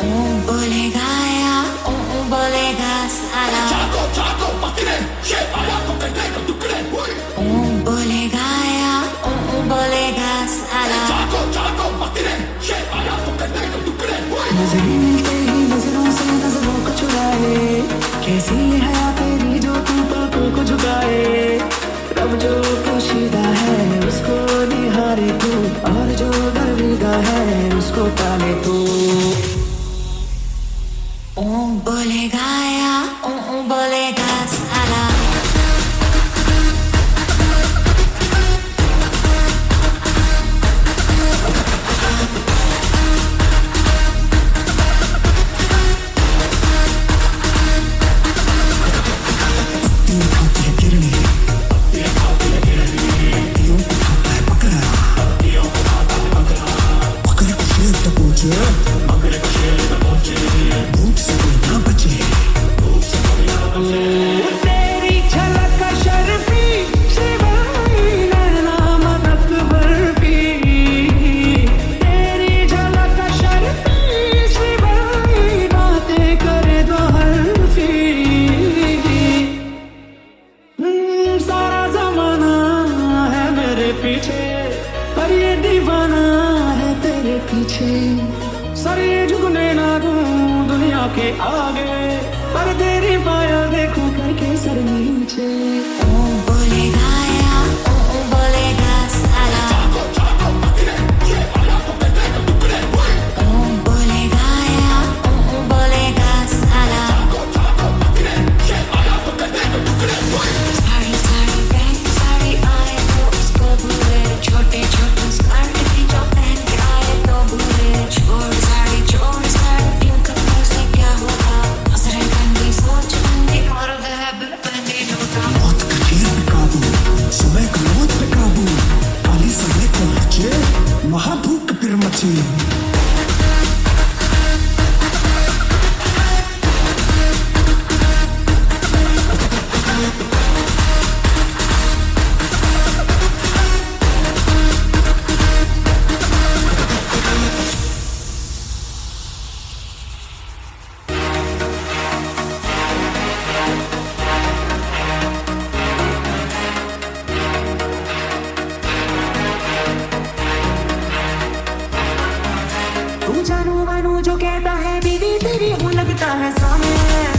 बोलेगा या बोलेगा सारा बोलेगा या बोलेगा सारा नज़रें मिलते नज़रों से नज़रों को चुराए कैसी है तेरी जो तू पापों को झुकाए? रब जो पोशीदा है उसको निहारे तू। और जो दरवीदा है उसको पर ये दीवाना है तेरे पीछे। सर ये झुकने ना दूँ दुनिया के आगे। पर तेरी पाया देखूँ करके सर नीचे। महाभूख फिर जानू जो कहता है बीवी तेरी हूँ लगता है सामे मोर सामे